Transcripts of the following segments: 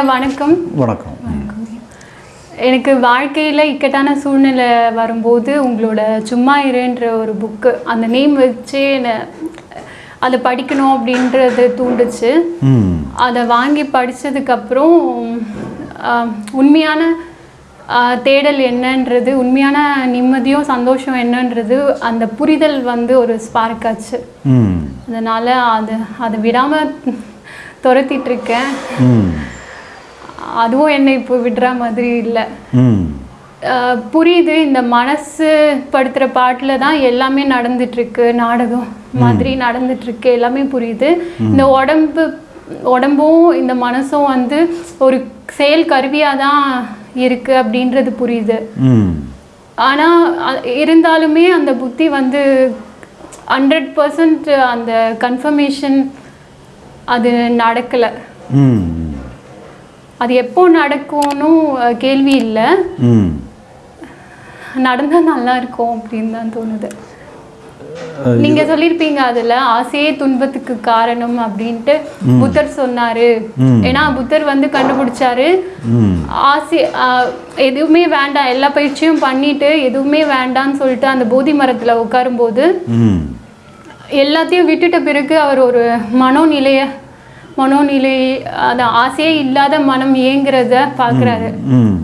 ஐயா வணக்கம். வணக்கம். எனக்கு வாழ்க்கையில் இக்கட்டான சூழ்நிலை வரும்போது உங்களோட சும்மா இருன்ற ஒரு புக்கு அந்த நேம் வச்சு என்னை அதை படிக்கணும் அப்படின்றது தூண்டுச்சு. அதை வாங்கி படித்ததுக்கப்புறம் உண்மையான தேடல் என்னன்றது உண்மையான நிம்மதியும் சந்தோஷம் என்னன்றது அந்த புரிதல் வந்து ஒரு ஸ்பார்க் ஆச்சு. அதனால் அது அதை விடாமல் துரத்திட்டு இருக்கேன். அதுவும் என்னை இப்போ விடுற மாதிரி இல்லை. புரியுது இந்த மனசு படுத்துகிற பாட்டில் தான் எல்லாமே நடந்துட்டு இருக்கு நாடகம் மாதிரி நடந்துட்டு இருக்கு எல்லாமே புரியுது. இந்த உடம்பு உடம்பும் இந்த மனசும் வந்து ஒரு செயல் கருவியாக தான் இருக்கு அப்படின்றது புரியுது. ம். ஆனால் இருந்தாலுமே அந்த புத்தி வந்து ஹண்ட்ரட் பர்சன்ட் அந்த கன்ஃபர்மேஷன் அது நடக்கலை. அது எப்போ நடக்கும்னு கேள்வி இல்லை. ம். நடந்தால் நல்லா இருக்கும் அப்படின்னு தான் தோணுது. நீங்க சொல்லியிருப்பீங்க அதுல ஆசையே துன்பத்துக்கு காரணம் அப்படின்ட்டு புத்தர் சொன்னாரு. ஏன்னா புத்தர் வந்து கண்டுபிடிச்சாரு. ஆசை எதுவுமே வேண்டாம் எல்லா பயிற்சியும் பண்ணிட்டு எதுவுமே வேண்டாம்னு சொல்லிட்டு அந்த போதி மரத்துல உட்காரும்போது ம். எல்லாத்தையும் விட்டுட்ட பிறகு அவர் ஒரு மனோநிலைய மனோநிலை அந்த ஆசையே இல்லாத மனம் ஏங்குறத பார்க்குறாரு ம்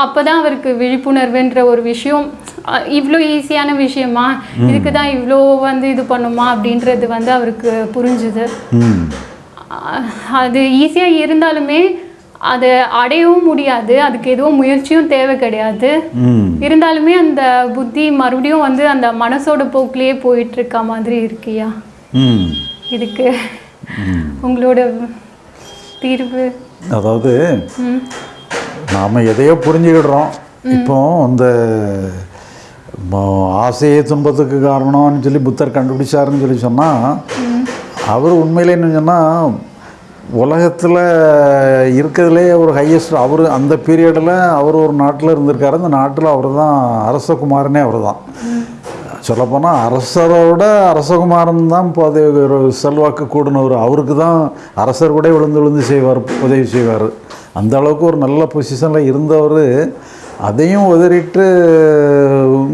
அப்பதான் அவருக்கு விழிப்புணர்வுன்ற ஒரு விஷயம் இவ்வளோ ஈஸியான விஷயமா? இதுக்கு தான் இவ்வளோ வந்து இது பண்ணுமா? அப்படின்றது வந்து அவருக்கு புரிஞ்சுது. அது ஈஸியாக இருந்தாலுமே அதை அடையவும் முடியாது. அதுக்கு எதுவும் முயற்சியும் தேவை கிடையாது. இருந்தாலுமே அந்த புத்தி மறுபடியும் வந்து அந்த மனசோட போக்கிலேயே போயிட்டு இருக்க மாதிரி இருக்கியா? இதுக்கு உங்களோட தீர்வு. அதாவது நாம் எதையோ புரிஞ்சுக்கிடுறோம். இப்போ இந்த ம- ஆசையே துன்பத்துக்கு காரணம்னு சொல்லி புத்தர் கண்டுபிடிச்சாருன்னு சொல்லி சொன்னால் அவர் உண்மையிலே என்ன சொன்னால் உலகத்தில் இருக்கிறதுலே ஒரு ஹையஸ்ட் அவர் அந்த பீரியடில் அவர் ஒரு நாட்டில் இருந்திருக்காரு. அந்த நாட்டில் அவர் தான் அரசகுமாரனே அவர் தான் சொல்லப்போனால் அரசரோட அரசகுமாரன் தான் இப்போ அது ஒரு செல்வாக்கு கூடினவர். அவருக்கு தான் அரசர் கூட விழுந்து விழுந்து செய்வார் உதவி செய்வார். அந்த அளவுக்கு ஒரு நல்ல பொசிஷனில் இருந்தவர். அதையும் உதறிட்டு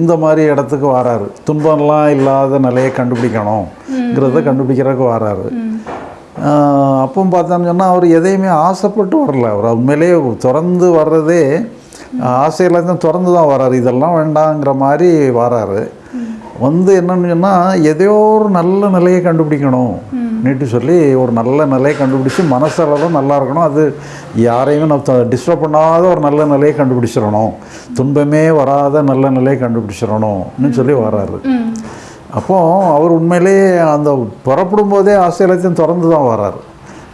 இந்த மாதிரி இடத்துக்கு வராரு. துன்பம்லாம் இல்லாத நிலையை கண்டுபிடிக்கணுங்கிறத கண்டுபிடிக்கிறதுக்கு வராரு. ஆஹ் அப்போ பார்த்தோம்னு சொன்னால் அவர் எதையுமே ஆசைப்பட்டு வரல. அவர் உண்மையிலேயே திறந்து வர்றதே ஆசையில் தான் திறந்து தான் வராரு இதெல்லாம் வேண்டாங்கிற மாதிரி வராரு. வந்து என்னன்னு சொன்னால் எதையோ ஒரு நல்ல நிலையை கண்டுபிடிக்கணும். நீட்டு சொல்லி ஒரு நல்ல நிலையை கண்டுபிடிச்சி மனசளவில் நல்லா இருக்கணும். அது யாரையும் நம்ம டிஸ்டர்ப் பண்ணாத ஒரு நல்ல நிலையை கண்டுபிடிச்சிடணும். துன்பமே வராத நல்ல நிலையை கண்டுபிடிச்சிடணும்னு சொல்லி வராரு ம். அப்போ அவர் உண்மையிலேயே அந்த புறப்படும் போதே ஆஸ்திரேலியத்தையும் திறந்து தான் வராரு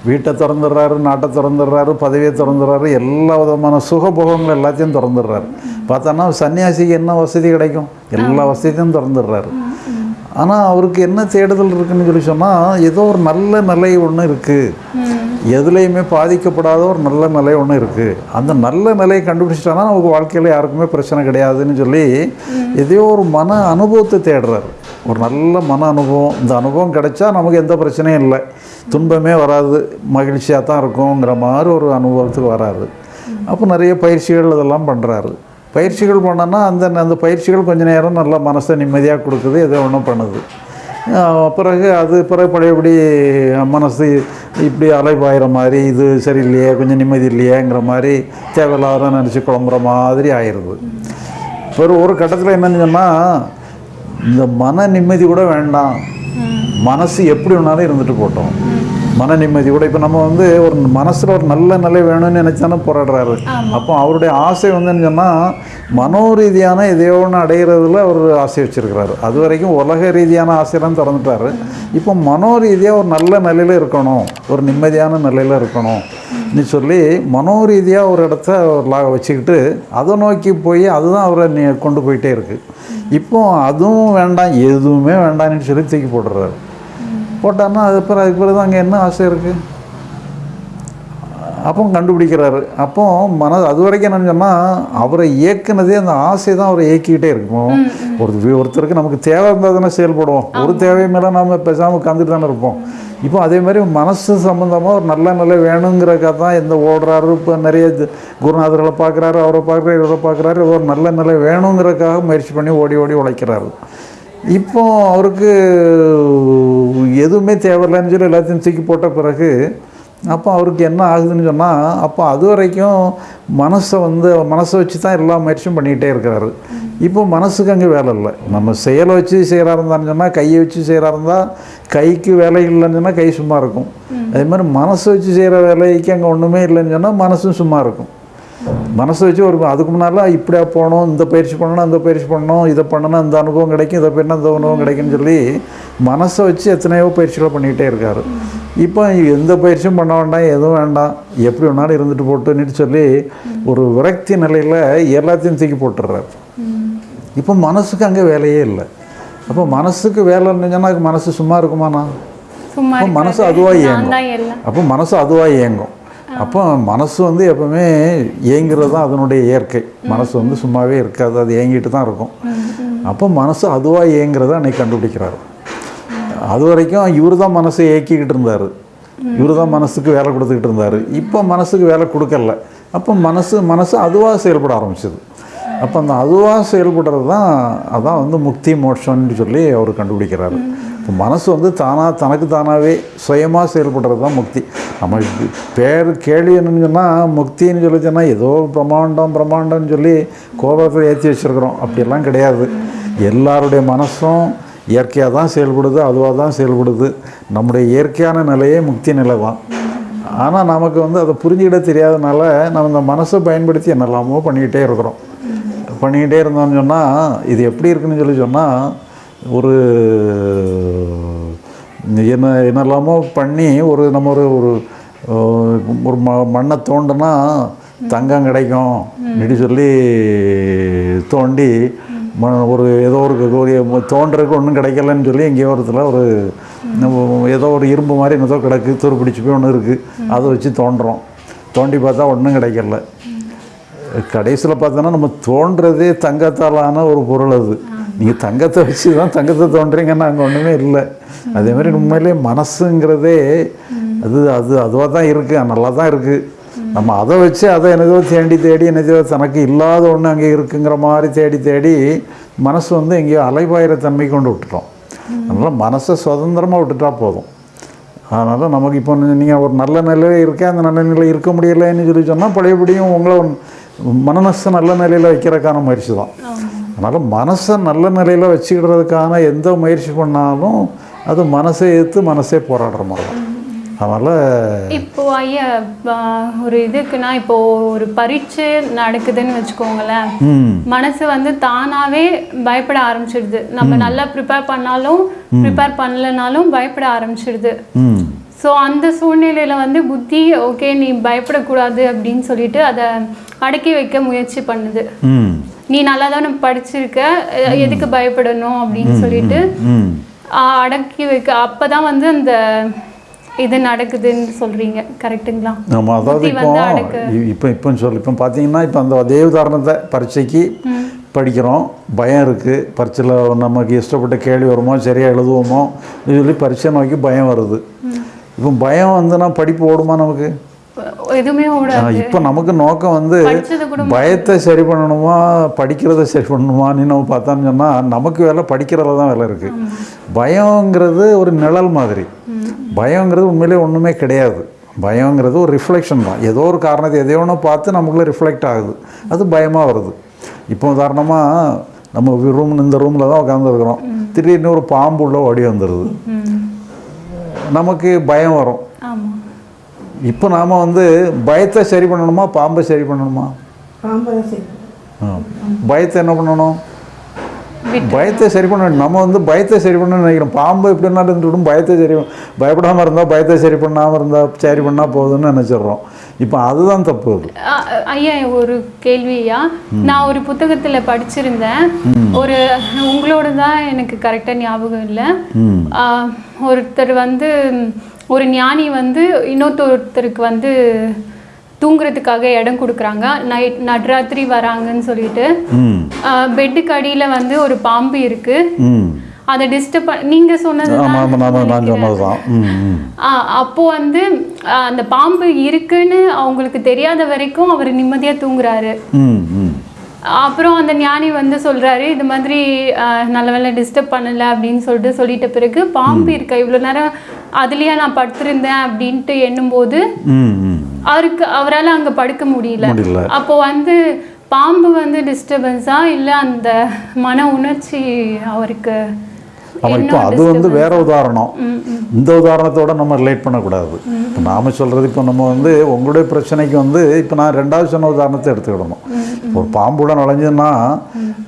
வீட்டை திறந்துடுறாரு நாட்டை திறந்துடுறாரு பதவியை திறந்துடுறாரு எல்லா விதமான சுகபோகங்கள் எல்லாத்தையும் திறந்துடுறாரு. பார்த்தோன்னா சன்னியாசிக்கு என்ன வசதி கிடைக்கும்? எல்லா வசதியும் திறந்துடுறாரு. ஆனால் அவருக்கு என்ன தேடுதல் இருக்குன்னு சொல்லி சொன்னால் ஏதோ ஒரு நல்ல நிலை ஒன்று இருக்குது எதுலேயுமே பாதிக்கப்படாத ஒரு நல்ல நிலை ஒன்று இருக்குது அந்த நல்ல நிலையை கண்டுபிடிச்சிட்டானா நமக்கு வாழ்க்கையில் யாருக்குமே பிரச்சனை கிடையாதுன்னு சொல்லி எதையோ ஒரு மன அனுபவத்தை தேடுறாரு. ஒரு நல்ல மன அனுபவம். இந்த அனுபவம் கிடைச்சா நமக்கு எந்த பிரச்சனையும் இல்லை. துன்பமே வராது. மகிழ்ச்சியாக தான் இருக்குங்கிற மாதிரி ஒரு அனுபவத்துக்கு வராரு. அப்போ நிறைய பயிற்சிகள் இதெல்லாம் பண்ணுறாரு பயிற்சிகள் பண்ணோன்னா அந்த அந்த பயிற்சிகள் கொஞ்சம் நேரம் நல்லா மனசை நிம்மதியாக கொடுக்குது எதோ ஒன்றும் பண்ணுது. பிறகு அது பிறகு பழையபடி மனசு இப்படி அலைபாயிற மாதிரி இது சரியில்லையே கொஞ்சம் நிம்மதி இல்லையேங்கிற மாதிரி தேவையில்லாத நினச்சி குழம்புற மாதிரி ஆயிடுது ஒரு ஒரு கட்டத்தில் என்னன்னு சொன்னால் இந்த மன நிம்மதி கூட வேண்டாம். மனசு எப்படி வேணாலும் இருந்துட்டு போட்டோம். மன நிம்மதியோட இப்போ நம்ம வந்து ஒரு மனசில் ஒரு நல்ல நிலை வேணும்னு நினைச்சானே போராடுறாரு. அப்போ அவருடைய ஆசை வந்துன்னு சொன்னால் மனோரீதியான எதையோ ஒன்று அடைகிறதுல அவர் ஆசை வச்சிருக்கிறாரு. அது வரைக்கும் உலக ரீதியான ஆசையெல்லாம் திறந்துட்டாரு. இப்போ மனோரீதியாக ஒரு நல்ல நிலையில் இருக்கணும். ஒரு நிம்மதியான நிலையில் இருக்கணும். நீ சொல்லி மனோரீதியாக ஒரு இடத்த ஒரு வச்சுக்கிட்டு அதை நோக்கி போய் அதுதான் அவரை நீ கொண்டு போயிட்டே இருக்கு. இப்போ அதுவும் வேண்டாம் எதுவுமே வேண்டாம்னு சொல்லி தூக்கி போட்டுறாரு. போட்டாருன்னா அது பிறகு அதுக்கு பிறகு அங்கே என்ன ஆசை இருக்குது அப்போ கண்டுபிடிக்கிறாரு. அப்போ மன அது வரைக்கும் என்னன்னு சொன்னால் அவரை இயக்குனதே அந்த ஆசை தான் அவரை இயக்கிக்கிட்டே இருக்கும். ஒரு ஒருத்தருக்கு நமக்கு தேவை இருந்தால் தானே செயல்படுவோம். ஒரு தேவை மேலே நம்ம பேசாமல் உட்காந்துட்டு தானே இருப்போம். இப்போ அதே மாதிரி மனசு சம்மந்தமாக ஒரு நல்ல நிலை வேணுங்கிறக்காக தான் எந்த ஓடுறாரு. இப்போ நிறைய குருநாதர்களை பார்க்குறாரு அவரை பார்க்குறாரு இவரை பார்க்குறாரு. ஒரு நல்ல நிலை வேணுங்கிறதுக்காக முயற்சி பண்ணி ஓடி ஓடி உழைக்கிறாரு. இப்போ அவருக்கு எதுவுமே தேவையில்லைன்னு சொல்லி எல்லாத்தையும் தூக்கி போட்ட பிறகு அப்போ அவருக்கு என்ன ஆகுதுன்னு சொன்னால் அப்போ அது வரைக்கும் மனசை வந்து மனசை வச்சு தான் எல்லா முயற்சியும் பண்ணிக்கிட்டே இருக்கிறாரு. இப்போ மனசுக்கு அங்கே வேலை இல்லை. நம்ம செயலை வச்சு செய்கிறா இருந்தான்னு சொன்னால் கையை வச்சு செய்கிறா இருந்தால் கைக்கு வேலை இல்லைன்னு சொன்னால் கை சும்மா இருக்கும். அதே மாதிரி மனசை வச்சு செய்கிற வேலைக்கு அங்கே ஒன்றுமே இல்லைன்னு சொன்னால் மனசும் சும்மா இருக்கும். மனசை வச்சு ஒரு அதுக்கு முன்னால் இப்படியா போகணும் இந்த பயிற்சி பண்ணணும் அந்த பயிற்சி பண்ணணும் இதை பண்ணணும் இந்த அனுபவம் கிடைக்கும் இதை பண்ணால் இந்த அனுபவம் கிடைக்கும்னு சொல்லி மனசை வச்சு எத்தனையோ பயிற்சிகளை பண்ணிகிட்டே இருக்காரு. இப்போ எந்த பயிற்சியும் பண்ண வேண்டாம் எதுவும் வேண்டாம் எப்படி வேணாலும் இருந்துட்டு போட்டுன்னு சொல்லி ஒரு விரக்தி நிலையில் எல்லாத்தையும் தூக்கி போட்டுடுறாரு. இப்போ மனசுக்கு அங்கே வேலையே இல்லை. அப்போ மனசுக்கு வேலை இருந்துச்சுன்னா அதுக்கு மனசு சும்மா இருக்குமாண்ணா? மனசு. அதுவாக இயங்கும். அப்போ மனசு அதுவாக இயங்கும். அப்போ மனசு வந்து எப்பவுமே ஏங்கிறது தான் அதனுடைய இயற்கை. மனசு வந்து சும்மாவே இருக்காது அது ஏங்கிட்டு தான் இருக்கும். அப்போ மனசு அதுவாக ஏங்குறத அன்னைக்கு கண்டுபிடிக்கிறாரு. அது வரைக்கும் இவர் தான் மனசை இயக்கிக்கிட்டு இருந்தார். இவர் தான் மனசுக்கு வேலை கொடுத்துக்கிட்டு இருந்தார். இப்போ மனசுக்கு வேலை கொடுக்கல. அப்போ மனசு மனசு அதுவாக செயல்பட ஆரம்பிச்சது. அப்போ அந்த அதுவாக செயல்படுறது தான் அதான் வந்து முக்தி மோட்சம்னு சொல்லி அவர் கண்டுபிடிக்கிறாரு. இப்போ மனசு வந்து தானாக தனக்கு தானாகவே சுயமாக செயல்படுறது தான் முக்தி. நம்ம பேர் கேள்வி என்னன்னு சொன்னால் முக்தின்னு சொல்லி சொன்னால் ஏதோ பிரம்மாண்டம் பிரம்மாண்டம்னு சொல்லி கோபத்தில் ஏற்றி வச்சுருக்குறோம். அப்படியெல்லாம் கிடையாது. எல்லாருடைய மனசும் இயற்கையாக தான் செயல்படுது அதுவாக தான் செயல்படுது. நம்முடைய இயற்கையான நிலையே முக்தி நிலை தான். ஆனால் நமக்கு வந்து அதை புரிஞ்சுக்கிட தெரியாதனால நம்ம இந்த மனசை பயன்படுத்தி என்னெல்லாமோ பண்ணிக்கிட்டே இருக்கிறோம். பண்ணிக்கிட்டே இருந்தோம்னு சொன்னால் இது எப்படி இருக்குன்னு சொல்லி சொன்னால் ஒரு என்ன என்னெல்லாமோ பண்ணி ஒரு நம்ம ஒரு ஒரு ஒரு ம மண்ணை தோண்டுனா தங்கம் கிடைக்கும். இப்படி சொல்லி தோண்டி ம ஒரு ஏதோ ஒரு தோன்றதுக்கு ஒன்றும் கிடைக்கலன்னு சொல்லி எங்கேயோ ஒரு இடத்துல ஒரு ஏதோ ஒரு இரும்பு மாதிரி என்னதோ கிடக்கு துரு பிடிச்சி போய் ஒன்று இருக்குது அதை வச்சு தோண்டுறோம் தோண்டி பார்த்தா ஒன்றும் கிடைக்கல. கடைசியில் பார்த்தோன்னா நம்ம தோன்றதே தங்கத்தாலான ஒரு பொருள் அது. நீங்கள் தங்கத்தை வச்சு தான் தங்கத்தை தோன்றீங்கன்னா அங்கே ஒன்றுமே இல்லை. அதே மாதிரி உண்மையிலே மனசுங்கிறதே அது அது அதுவாக தான் இருக்குது நல்லா தான் இருக்குது நம்ம அதை வச்சு அதை என்னதோ தேடி தேடி என்னதோ தனக்கு இல்லாத ஒன்று அங்கே இருக்குங்கிற மாதிரி தேடி தேடி மனசு வந்து எங்கேயோ அலைபாயிற தன்மை கொண்டு விட்டுட்டோம். அதனால் மனசை சுதந்திரமாக விட்டுட்டா போதும். அதனால் நமக்கு இப்போ நீங்கள் ஒரு நல்ல நிலையில் இருக்கேன் அந்த நல்ல நிலையில் இருக்க முடியலைன்னு சொல்லி சொன்னால் பழையபடியும் உங்களை ஒரு நல்ல நிலையில் வைக்கிறக்கான முயற்சி தான். அதனால் மனசை நல்ல நிலையில் வச்சுக்கிடுறதுக்கான எந்த முயற்சி பண்ணாலும் அது மனசை எடுத்து மனசே போராடுற மாதிரி தான். அதனால் இப்போ ஐயா ஒரு இதுக்குன்னா இப்போ ஒரு பரீட்சை நடக்குதுன்னு வச்சுக்கோங்களேன். மனசு வந்து தானாவே பயப்பட ஆரம்பிச்சிடுது. நம்ம நல்லா ப்ரிப்பேர் பண்ணாலும் ப்ரிப்பேர் பண்ணலனாலும் பயப்பட ஆரம்பிச்சிடுது. ஸோ அந்த சூழ்நிலையில வந்து புத்தி ஓகே நீ பயப்படக்கூடாது அப்படின்னு சொல்லிட்டு அதை அடக்கி வைக்க முயற்சி பண்ணுது. நீ நல்லா தானே படிச்சிருக்க எதுக்கு பயப்படணும் அப்படின்னு சொல்லிட்டு அடக்கி வைக்க அப்பதான் வந்து அந்த இது நடக்குதுன்னு சொல்றீங்க. கரெக்ட்டுங்களா? ஆமாம் அதாவது இப்போ இப்போ இப்போ சொல்லு இப்போ பார்த்தீங்கன்னா இப்போ அந்த அதே உதாரணத்தை பரீட்சைக்கு படிக்கிறோம். பயம் இருக்குது பரீட்சையில் நமக்கு இஷ்டப்பட்ட கேள்வி வருமோ சரியாக எழுதுவோமோ சொல்லி பரீட்சை நோக்கி பயம் வருது. இப்போ பயம் வந்துன்னா படிப்பு ஓடுமா நமக்கு? எதுவுமே ஓடாது. இப்போ நமக்கு நோக்கம் வந்து பயத்தை சரி பண்ணணுமா படிக்கிறத சரி பண்ணணுமான்னு நம்ம பார்த்தோம்னு சொன்னால் நமக்கு வேலை படிக்கிறதுல தான் வேலை இருக்குது பயங்கிறது ஒரு நிழல் மாதிரி. பயங்கிறது உண்மையிலே ஒன்றுமே கிடையாது. பயங்கிறது ஒரு ரிஃப்ளெக்ஷன் தான். ஏதோ ஒரு காரணத்தை எதையோ ஒன்று பார்த்து நமக்குள்ளே ரிஃப்ளெக்ட் ஆகுது. அது பயமாக வருது. இப்போ உதாரணமாக நம்ம ரூம் இந்த ரூமில் தான் உட்காந்துருக்குறோம் திடீர்னு ஒரு பாம்பு உள்ள ஓடி வந்துடுது. நமக்கு பயம் வரும். இப்போ நாம் வந்து பயத்தை சரி பண்ணணுமா பாம்பை சரி பண்ணணுமா. பயத்தை என்ன பண்ணணும்? பயத்தை சரி பண்ண. நம்ம வந்து பயத்தை சரி பண்ணணும்னு நினைக்கிறோம். பாம்பு எப்படி இருந்தாலும் இருந்துட்டும் பயத்தை சரி பயப்படாமல் இருந்தால் பயத்தை சரி பண்ணாமல் இருந்தால் சரி பண்ணால் போதும்னு நினச்சிடுறோம். இப்போ அதுதான் தப்பு அது. ஐயா ஒரு கேள்வியா நான் ஒரு புத்தகத்துல படிச்சிருந்தேன். ஒரு உங்களோட தான் எனக்கு கரெக்டா ஞாபகம் இல்லை. ஒருத்தர் வந்து ஒரு ஞானி வந்து இன்னொருத்தருக்கு வந்து தூங்குறதுக்காக இடம் கொடுக்குறாங்க. நைட் நடுராத்திரி வராங்கன்னு சொல்லிட்டு. பெட்டுக்கு அடியில் வந்து ஒரு பாம்பு இருக்கு. அதை டிஸ்டர்ப் நீங்க சொன்னது அப்போ வந்து அந்த பாம்பு இருக்குன்னு அவங்களுக்கு தெரியாத வரைக்கும் அவர் நிம்மதியா தூங்குறாரு. அப்புறம் அந்த ஞானி வந்து சொல்றாரு இது மாதிரி நல்ல வேளை டிஸ்டர்ப் பண்ணல அப்படின்னு சொல்லிட்டு சொல்லிட்ட பிறகு பாம்பு இருக்க? இவ்வளோ நேரம் அதுலயே நான் படுத்திருந்தேன் அப்படின்ட்டு எண்ணும்போது அவருக்கு அவரால் அங்க படுக்க முடியல. அப்போ வந்து பாம்பு வந்து டிஸ்டர்பன்ஸா இல்ல அந்த மன உணர்ச்சி அவருக்கு ஆமாம் இப்போ அது வந்து வேற உதாரணம். இந்த உதாரணத்தோட நம்ம ரிலேட் பண்ணக்கூடாது. இப்போ நாம் சொல்கிறது இப்போ நம்ம வந்து உங்களுடைய பிரச்சனைக்கு வந்து இப்போ நான் ரெண்டாவது சொன்ன உதாரணத்தை எடுத்துக்கிடணும். ஒரு பாம்புட நுழைஞ்சதுன்னா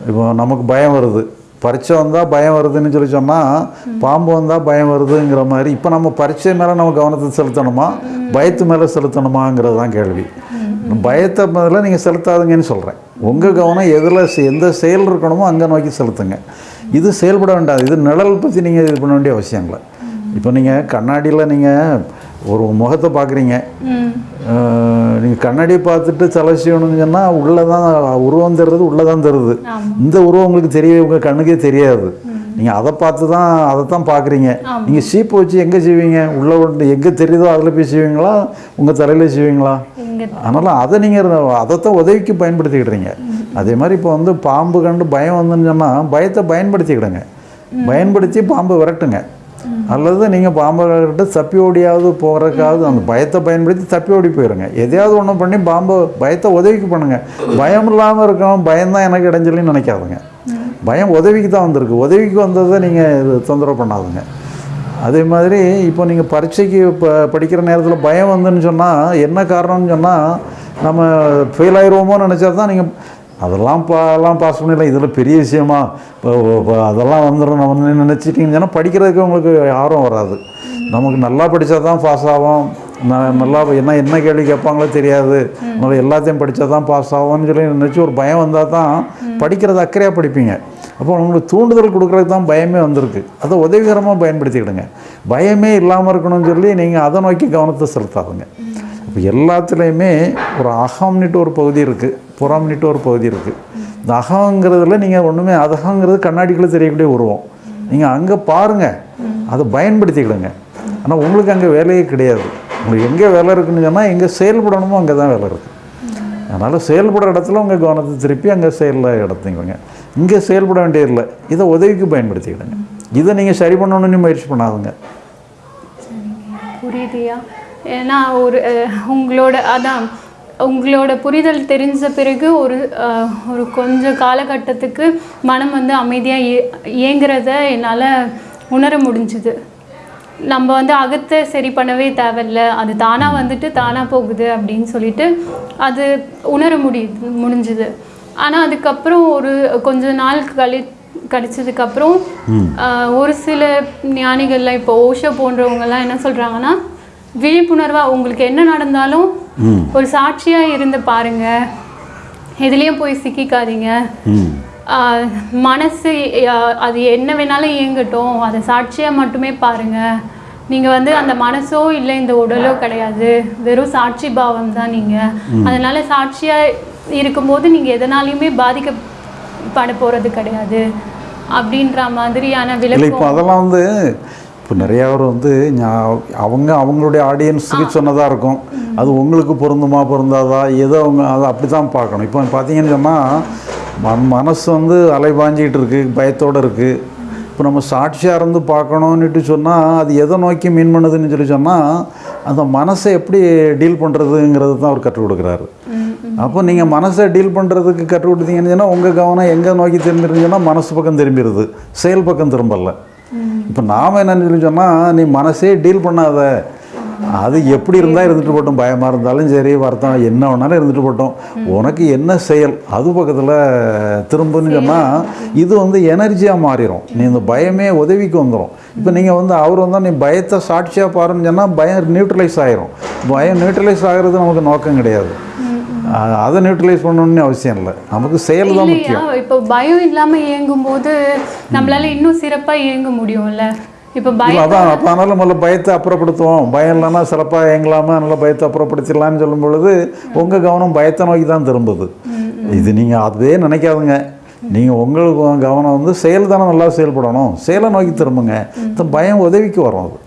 இப்போ நமக்கு பயம் வருது. பரீட்சை வந்தால் பயம் வருதுன்னு சொல்லி சொன்னால் பாம்பு வந்தால் பயம் வருதுங்கிற மாதிரி இப்போ நம்ம பரீட்சை மேலே நம்ம கவனத்தை செலுத்தணுமா? பயத்து மேலே செலுத்தணுமாங்கிறது தான் கேள்வி. பயத்தை மேலே நீங்கள் செலுத்தாதுங்கன்னு சொல்கிறேன் உங்கள் கவனம் எதில் எந்த செயல் இருக்கணுமோ அங்கே நோக்கி செலுத்துங்க. இது செயல்பட வேண்டாது இது நிழல் பற்றி நீங்கள் இது பண்ண வேண்டிய அவசியம் இல்லை. இப்போ நீங்கள் கண்ணாடியில் நீங்கள் ஒரு முகத்தை பார்க்குறீங்க நீங்கள் கண்ணாடியை பார்த்துட்டு தலை செய்யணும்னு சொன்னால் உள்ளே தான் உருவம் தருது உள்ளே தான் தருது. இந்த உருவம் உங்களுக்கு தெரிய உங்கள் கண்ணுக்கே தெரியாது. நீங்கள் அதை பார்த்து தான் அதை தான் பார்க்குறீங்க நீங்கள் சீப்பு வச்சு எங்கே செய்வீங்க உள்ளே எங்கே தெரியுதோ அதில் போய் செய்வீங்களா உங்கள் தலையில் செய்வீங்களா அதனால் அதை நீங்கள் அதைத்தான் உதவிக்கு பயன்படுத்திக்கிடுறீங்க அதே மாதிரி இப்போ வந்து பாம்பு கண்டு பயம் வந்துன்னு சொன்னால் பயத்தை பயன்படுத்திக்கிடுங்க. பயன்படுத்தி பாம்பை விரட்டுங்க. அல்லது நீங்கள் பாம்பை கிட்ட தப்பி ஓடியாவது போகிறதுக்காவது அந்த பயத்தை பயன்படுத்தி தப்பி ஓடி போயிருங்க. எதையாவது ஒன்று பண்ணி பாம்பை பயத்தை உதவிக்கு பண்ணுங்க. பயம் இல்லாமல் இருக்கணும் பயம்தான் எனக்கு இடைஞ்சலின்னு நினைக்காதுங்க. பயம் உதவிக்கு தான் வந்திருக்கு. உதவிக்கு வந்ததை நீங்கள் இது தொந்தரவு பண்ணாதுங்க. அதே மாதிரி இப்போ நீங்கள் பரீட்சைக்கு இப்போ படிக்கிற நேரத்தில் பயம் வந்துன்னு சொன்னால் என்ன காரணம்னு சொன்னால் நம்ம ஃபெயில் ஆயிடுவோமோன்னு நினச்சா தான் நீங்கள் அதெல்லாம் பா எல்லாம் பாஸ் பண்ணிடலாம். இதில் பெரிய விஷயமா. இப்போ அதெல்லாம் வந்துடும் நம்ம நினச்சிட்டிங்கன்னு சொன்னால் படிக்கிறதுக்கு உங்களுக்கு ஆர்வம் வராது. நமக்கு நல்லா படித்தா தான் பாஸ் ஆகும் நான் நல்லா என்ன என்ன கேள்வி கேட்பாங்களோ தெரியாது. அதனால் எல்லாத்தையும் படித்தா தான் பாஸ் ஆகும்னு சொல்லி நினச்சி ஒரு பயம் வந்தால் தான் படிக்கிறது அக்கறையாக படிப்பீங்க. அப்போ உங்களுக்கு தூண்டுதல் கொடுக்குறதுக்கு தான் பயமே வந்திருக்கு. அதை உதவிகரமாக பயன்படுத்திக்கிடுங்க. பயமே இல்லாமல் இருக்கணும்னு சொல்லி நீங்கள் அதை நோக்கி கவனத்தை செலுத்தாதுங்க. இப்போ எல்லாத்துலேயுமே ஒரு அகம்னுட்டு ஒரு பகுதி இருக்குது புறம்னுட்டு ஒரு பகுதி இருக்குது இந்த அகங்கிறதுல நீங்கள் ஒன்றுமே அதகங்கிறது கண்ணாடிக்குள்ளே தெரியக்கூடிய உருவம். நீங்கள் அங்கே பாருங்கள் அதை பயன்படுத்திக்கிடுங்க. ஆனால் உங்களுக்கு அங்கே வேலையே கிடையாது. உங்களுக்கு எங்கே வேலை இருக்குன்னு சொன்னால் எங்கே செயல்படணுமோ அங்கே தான் வேலை இருக்குது அதனால் செயல்படுற இடத்துல உங்கள் கவனத்தை திருப்பி அங்கே செயலில் இடத்துங்க இங்கே செயல்பட வேண்டியதில்லை. இதை உதவிக்கு பயன்படுத்திக்கிடுங்க. இதை நீங்கள் சரி பண்ணணும்னு முயற்சி பண்ணாதுங்க. புரியுதுயா? ஏன்னா ஒரு உங்களோட அதான் உங்களோட புரிதல் தெரிஞ்ச பிறகு ஒரு ஒரு கொஞ்ச காலகட்டத்துக்கு மனம் வந்து அமைதியாக இயங்குறத என்னால் உணர முடிஞ்சுது. நம்ம வந்து அகத்தை சரி பண்ணவே தேவையில்ல. அது தானாக வந்துட்டு தானாக போகுது அப்படின்னு சொல்லிட்டு அது உணர முடியுது முடிஞ்சுது. ஆனால் அதுக்கப்புறம் ஒரு கொஞ்ச நாள் கழி கழிச்சதுக்கப்புறம் ஒரு சில ஞானிகள்லாம் இப்போ ஓஷோ போன்றவங்கலாம் என்ன சொல்கிறாங்கன்னா விழிப்புணர்வாக உங்களுக்கு என்ன நடந்தாலும் ஒரு சாட்சியாக இருந்து பாருங்க. எதுலேயும் போய் சிக்கிக்காதீங்க. மனசு அது என்ன வேணாலும் இயங்கட்டும். அதை சாட்சியாக மட்டுமே பாருங்க. நீங்கள் வந்து அந்த மனசோ இல்லை இந்த உடலோ கிடையாது. வெறும் சாட்சி பாவம் தான் நீங்கள் அதனால சாட்சியாக இருக்கும்போது நீங்கள் எதனாலையுமே பாதிக்கப்பட போகிறது கிடையாது அப்படின்ற மாதிரியான இல்லை இப்போ அதெல்லாம் வந்து இப்போ நிறைய பேர் வந்து அவங்க அவங்களுடைய ஆடியன்ஸுக்கு சொன்னதாக இருக்கும். அது உங்களுக்கு பொருந்துமா பொருந்தாதா? ஏதோ அவங்க அதை அப்படி தான் பார்க்கணும். இப்போ பார்த்தீங்கன்னு சொன்னால் மன மனசு வந்து அலைபாஞ்சிக்கிட்டு இருக்குது பயத்தோடு இருக்குது இப்போ நம்ம சாட்சியாக இருந்து பார்க்கணுன்னுட்டு சொன்னால் அது எதை நோக்கி மீன் பண்ணுதுன்னு சொல்லி சொன்னால் அந்த மனசை எப்படி டீல் பண்ணுறதுங்கிறது தான் அவர் கற்றுக் கொடுக்குறாரு. அப்போ நீங்கள் மனசை டீல் பண்ணுறதுக்கு கற்றுக் கொடுத்தீங்கன்னு சொன்னால் உங்கள் கவனம் எங்கே நோக்கி திரும்பிருந்துச்சுன்னா மனசு பக்கம் திரும்பிடுது செயல் பக்கம் திரும்பல. இப்போ நாம் என்னன்னு சொல்லி சொன்னால் நீ மனசே டீல் பண்ணாத. அது எப்படி இருந்தால் இருந்துட்டு போட்டோம். பயமாக இருந்தாலும் சரி வருத்தம் என்ன வேணாலும் இருந்துட்டு போட்டோம். உனக்கு என்ன செயல் அது பக்கத்தில் திரும்புன்னு சொன்னால் இது வந்து எனர்ஜியாக மாறிடும் நீ இந்த பயமே உதவிக்கு வந்துடும் இப்போ நீங்கள் வந்து அவர் வந்தால் நீ பயத்தை சாட்சியாக பாருன்னு சொன்னால் பயம் நியூட்ரலைஸ் ஆயிரும். பயம் நியூட்ரலைஸ் ஆகிறது நமக்கு நோக்கம் கிடையாது. அதை நியூட்ரலைஸ் பண்ணணும்னு அவசியம் இல்லை. நமக்கு செயல் தான் முக்கியம். இப்போ பயம் இல்லாம இயங்கும் போது நம்மளால இன்னும் சிறப்பா இயங்க முடியும்ல? இப்போ பயம் அதான் அப்போ அதனால் முதல்ல பயத்தை அப்புறப்படுத்துவோம். பயம் இல்லைன்னா சிறப்பாக இயங்கலாமா? நல்லா பயத்தை அப்புறப்படுத்திடலாம்னு சொல்லும் பொழுது உங்கள் கவனம் பயத்தை நோக்கி தான் திரும்புது. இது நீங்கள் அதுவே நினைக்காதுங்க. நீங்கள் உங்களுக்கு உங்க கவனம் வந்து செயல் தானே நல்லா செயல்படணும். செயலை நோக்கி திரும்புங்க. பயம் உதவிக்கு வரும் அது.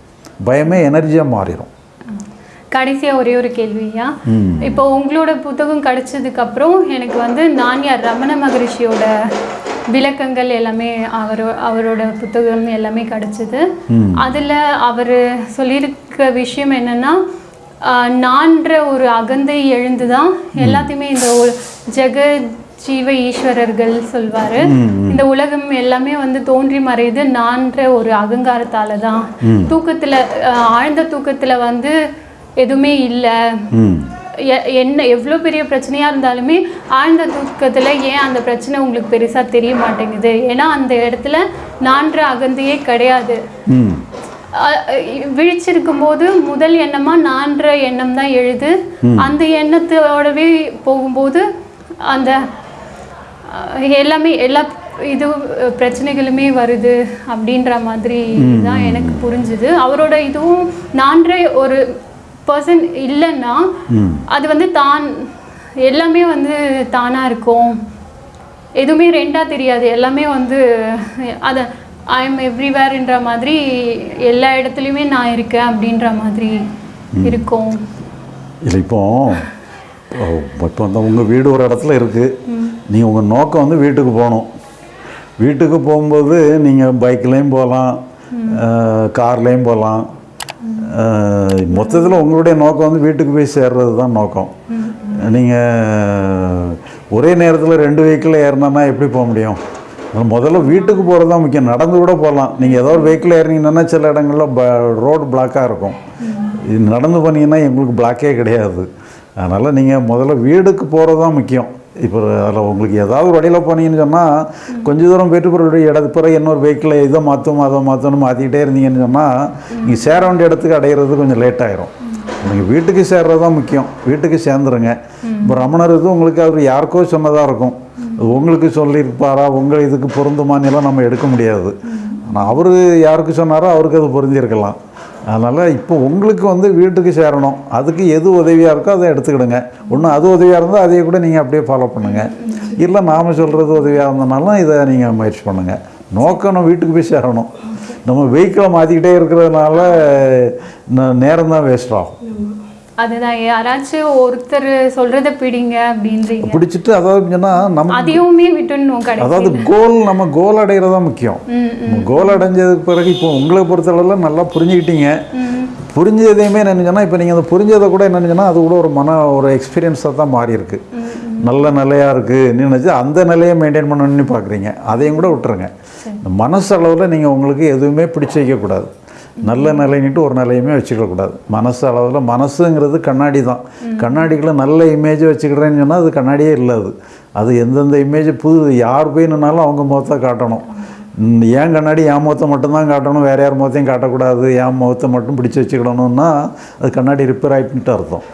பயமே எனர்ஜியாக மாறிடும் கடைசியா ஒரே ஒரு கேள்வியா இப்போ உங்களோட புத்தகம் கிடைச்சதுக்கு அப்புறம் எனக்கு வந்து நான்யார் ரமண மகரிஷியோட விளக்கங்கள் எல்லாமே அவர் அவரோட புத்தகம் எல்லாமே கிடைச்சது. அதுல அவர் சொல்லியிருக்க விஷயம் என்னன்னா நான்ற ஒரு அகந்தை எழுந்துதான் எல்லாத்தையுமே இந்த ஜெக ஜீவ ஈஸ்வரர்கள் சொல்வாரு. இந்த உலகம் எல்லாமே வந்து தோன்றி மறையுது நான்ற ஒரு அகங்காரத்தால தான். தூக்கத்துல ஆழ்ந்த தூக்கத்துல வந்து எதுவுமே இல்லை. என்ன எவ்வளோ பெரிய பிரச்சனையாக இருந்தாலுமே ஆழ்ந்த தூக்கத்தில் ஏன் அந்த பிரச்சனை உங்களுக்கு பெருசாக தெரிய மாட்டேங்குது? ஏன்னா அந்த இடத்துல நான்ற அகந்தையே கிடையாது. விழிச்சிருக்கும் போது முதல் எண்ணமா நான்ற எண்ணம் தான் எழுது. அந்த எண்ணத்தோடவே போகும்போது அந்த எல்லாமே எல்லா இது பிரச்சனைகளுமே வருது அப்படின்ற மாதிரி தான் எனக்கு புரிஞ்சுது. அவரோட இதுவும் நான்ற ஒரு பர்சன் இல்லைன்னா அது வந்து தான் எல்லாமே வந்து தானா இருக்கும். எதுவுமே ரெண்டா தெரியாது. எல்லாமே வந்து அதை ஐ எம் எவ்ரிவேர்ன்ற மாதிரி எல்லா இடத்துலையுமே நான் இருக்கேன் அப்படின்ற மாதிரி இருக்கும். இல்லை இப்போ இப்போ வந்து உங்கள் வீடு ஒரு இடத்துல இருக்குது நீங்கள் உங்கள் நோக்கம் வந்து வீட்டுக்கு போகணும். வீட்டுக்கு போகும்போது நீங்கள் பைக்லேயும் போகலாம் கார்லேயும் போகலாம். மொத்தத்தில் உங்களுடைய நோக்கம் வந்து வீட்டுக்கு போய் சேர்றது தான் நோக்கம். நீங்கள் ஒரே நேரத்தில் ரெண்டு வெஹிக்கிள் ஏறினா எப்படி போக முடியும்? முதல்ல வீட்டுக்கு போகிறது தான் முக்கியம். நடந்து கூட போகலாம் நீங்கள் ஏதோ ஒரு வெஹிக்கிள் ஏறினீங்கன்னா சில இடங்களில் ப ரோடு பிளாக்காக இருக்கும். இது நடந்து போனீங்கன்னா எங்களுக்கு பிளாக்கே கிடையாது. அதனால் நீங்கள் முதல்ல வீடுக்கு போகிறது தான் முக்கியம். இப்போ அதில் உங்களுக்கு ஏதாவது ஒரு வழியில் போனீங்கன்னு சொன்னால் கொஞ்சம் தூரம் போயிட்டு பிறகு இடத்து பிறகு இன்னொரு வெஹிக்கிளை இதை மாற்றும் அதை மாற்றணும் மாற்றிக்கிட்டே இருந்தீங்கன்னு சொன்னால் நீங்கள் சேர வேண்டிய இடத்துக்கு அடையிறது கொஞ்சம் லேட் ஆயிரும். நீங்கள் வீட்டுக்கு சேர்றது தான் முக்கியம். வீட்டுக்கு சேர்ந்துருங்க. இப்போ ரமணர் இது உங்களுக்கு அவர் யாருக்கோ சொன்னதாக இருக்கும். உங்களுக்கு சொல்லியிருப்பாரா? உங்கள் இதுக்கு பொருந்துமான்னு எல்லாம் நம்ம எடுக்க முடியாது. ஆனால் அவர் யாருக்கு சொன்னாரோ அவருக்கு அது பொருந்திருக்கலாம் அதனால் இப்போ உங்களுக்கு வந்து வீட்டுக்கு சேரணும். அதுக்கு எது உதவியாக இருக்கோ அதை எடுத்துக்கிடுங்க. ஒன்று அது உதவியாக இருந்தால் அதையே கூட நீங்கள் அப்படியே ஃபாலோ பண்ணுங்கள் இல்லை நாம் சொல்கிறது உதவியாக இருந்தனாலும் இதை நீங்கள் முயற்சி பண்ணுங்கள் நோக்கம் நம்ம வீட்டுக்கு போய் சேரணும். நம்ம வெஹிக்கிளை மாற்றிக்கிட்டே இருக்கிறதுனால நேரம் தான் வேஸ்ட் ஆகும். அதுதான். யாராச்சும் ஒருத்தர் சொல்றத பிடிங்க அப்படின்றீங்க. பிடிச்சிட்டு அதாவது சொன்னால் நம்ம அதையுமே விட்டுடணும் கடைசி அதாவது கோல் நம்ம கோல் அடைகிறது முக்கியம். கோல் அடைஞ்சதுக்கு பிறகு இப்போ உங்களை பொறுத்தளவில் நல்லா புரிஞ்சுக்கிட்டீங்க. புரிஞ்சதையுமே என்னென்னா இப்போ நீங்கள் அந்த புரிஞ்சதை கூட என்னென்னா அது கூட ஒரு மன ஒரு எக்ஸ்பீரியன்ஸாக தான் மாறி இருக்கு நல்ல நிலையாக இருக்குது நினச்சி அந்த நிலையை மெயின்டைன் பண்ணணும்னு பார்க்குறீங்க அதையும் கூட விட்டுருங்க. இந்த மனசு அளவில் நீங்கள் உங்களுக்கு எதுவுமே பிடிச்சு வைக்கக்கூடாது. நல்ல நிலைன்னுட்டு ஒரு நிலையுமே வச்சுக்கக்கூடாது மனசு அளவில் மனசுங்கிறது கண்ணாடி தான். கண்ணாடிக்குள்ளே நல்ல இமேஜை வச்சுக்கிறேன்னு சொன்னால் அது கண்ணாடியே இல்லை அது. அது எந்தெந்த இமேஜ் புது யார் போய் நின்னாலும் அவங்க முகத்தை காட்டணும். ஏன் கண்ணாடி என் முகத்தை மட்டும்தான் காட்டணும் வேறு யார் முகத்தையும் காட்டக்கூடாது என் முகத்தை மட்டும் பிடிச்சி வச்சுக்கிடணும்னா அது கண்ணாடி ரிப்பேர் ஆகிட்டுன்ட்டு அர்த்தம்.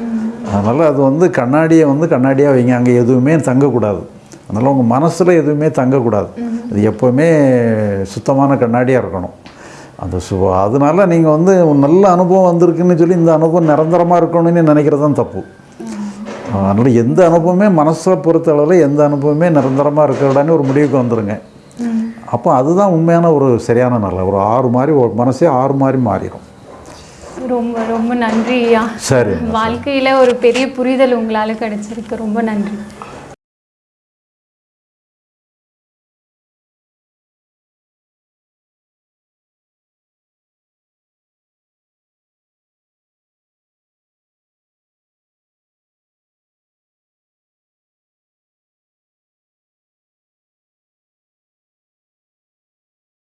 அதனால் அது வந்து கண்ணாடியை வந்து கண்ணாடியாக வைங்க. அங்கே எதுவுமே தங்கக்கூடாது. அதனால் உங்கள் மனசில் எதுவுமே தங்கக்கூடாது. அது எப்போவுமே சுத்தமான கண்ணாடியாக இருக்கணும். அந்த சு அதனால நீங்கள் வந்து நல்ல அனுபவம் வந்திருக்குன்னு சொல்லி இந்த அனுபவம் நிரந்தரமாக இருக்கணும்னு நினைக்கிறது தான் தப்பு. அதனால் எந்த அனுபவமே மனசை பொறுத்தளவில் எந்த அனுபவமே நிரந்தரமாக இருக்கிறடான்னு ஒரு முடிவுக்கு வந்துடுங்க அப்போ அதுதான் உண்மையான ஒரு சரியான நல்ல ஒரு ஆறு மாதிரி ஒரு மனசே ஆறு மாதிரி மாறிடும் ரொம்ப ரொம்ப நன்றி ஐயா. சரி வாழ்க்கையில ஒரு பெரிய புரிதல் உங்களால கிடைச்சிருக்கு ரொம்ப நன்றி.